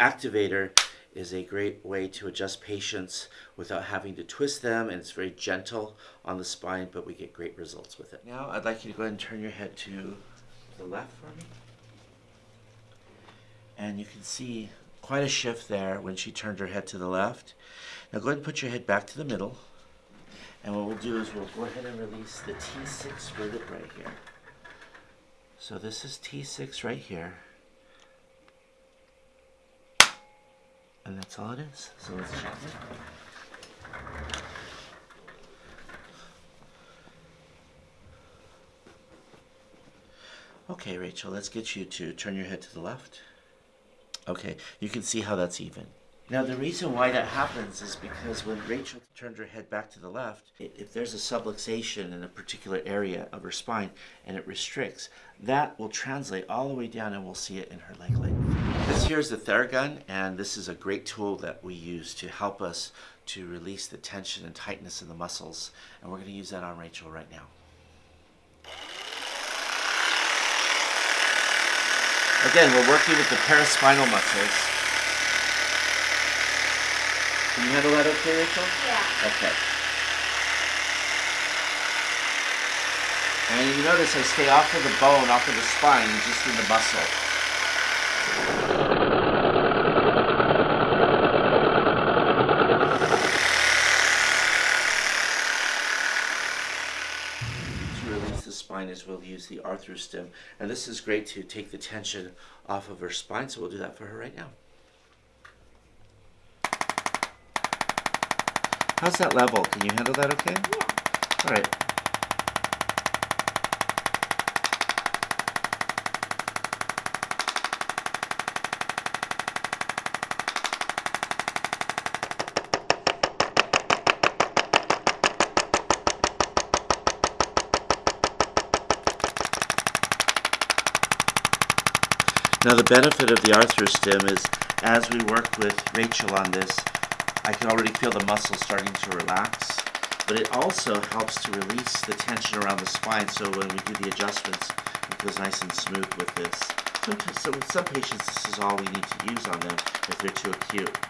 activator is a great way to adjust patients without having to twist them and it's very gentle on the spine but we get great results with it. Now I'd like you to go ahead and turn your head to the left for me. And you can see quite a shift there when she turned her head to the left. Now go ahead and put your head back to the middle. And what we'll do is we'll go ahead and release the T6 vertebrae here. So this is T6 right here. And that's all it is. So let's check it. Okay, Rachel, let's get you to turn your head to the left. Okay, you can see how that's even. Now the reason why that happens is because when Rachel turned her head back to the left, if there's a subluxation in a particular area of her spine and it restricts, that will translate all the way down and we'll see it in her leg length. This here is the Theragun and this is a great tool that we use to help us to release the tension and tightness in the muscles and we're going to use that on Rachel right now. Again, we're working with the paraspinal muscles. Can you handle that okay, Rachel? Yeah. Okay. And you notice I stay off of the bone, off of the spine, just in the muscle. To release the spine is we'll use the arthrostim. And this is great to take the tension off of her spine, so we'll do that for her right now. How's that level? Can you handle that okay? Yeah. All right. Now the benefit of the arthrostim is as we work with Rachel on this, I can already feel the muscles starting to relax, but it also helps to release the tension around the spine so when we do the adjustments, it feels nice and smooth with this. So with some patients, this is all we need to use on them if they're too acute.